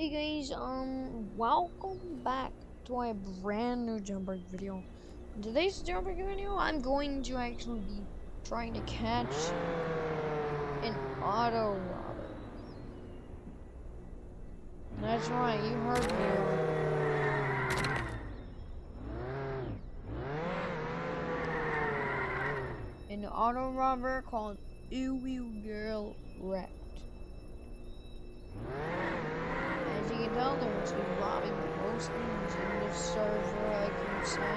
Hey guys, um, welcome back to a brand new Jailbreak video. In today's Jailbreak video, I'm going to actually be trying to catch an auto robber. That's right, you heard me. An auto robber called Uwu Girl Wrecked. Tell, most things in this server, I can say.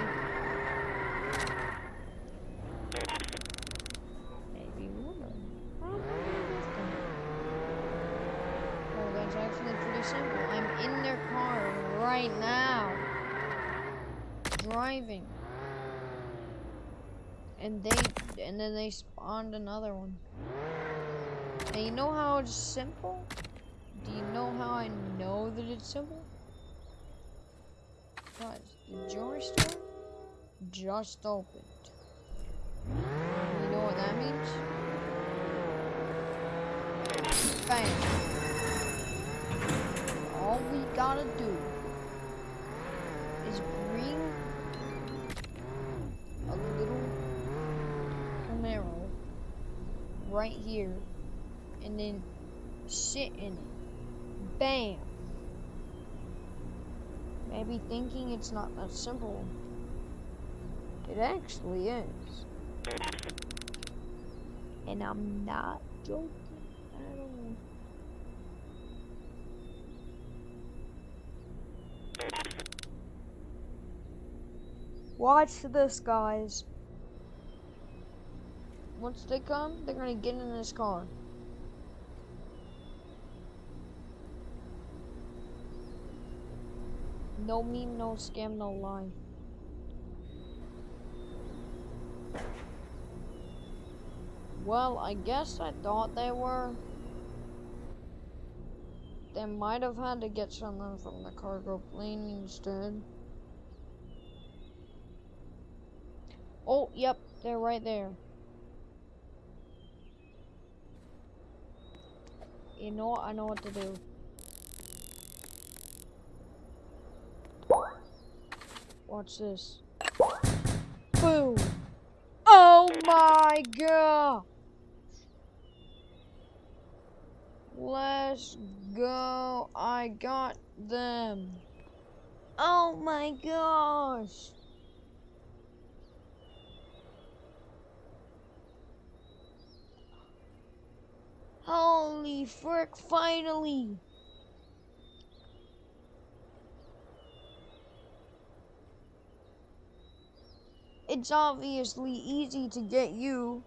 Maybe woman. Oh, that's actually pretty simple. I'm in their car right now. Driving. And they, and then they spawned another one. And you know how it's simple? Do you know simple? Guys, the jewelry store just opened. You know what that means? Bam. All we gotta do is bring a little Camaro right here and then sit in it. Bam! Maybe thinking it's not that simple. It actually is. And I'm not joking at all. Watch this, guys. Once they come, they're gonna get in this car. No meme, no scam, no lie. Well, I guess I thought they were. They might have had to get something from the cargo plane instead. Oh, yep, they're right there. You know what? I know what to do. Watch this. Boom! Oh my god! Let's go. I got them. Oh my gosh. Holy frick, finally. It's obviously easy to get you.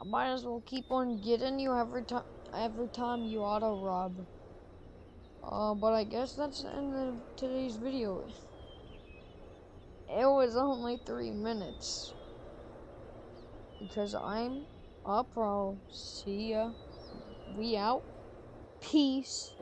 I might as well keep on getting you every time every time you auto rob. Uh, but I guess that's the end of today's video. It was only three minutes. Because I'm a pro. See ya. We out. Peace.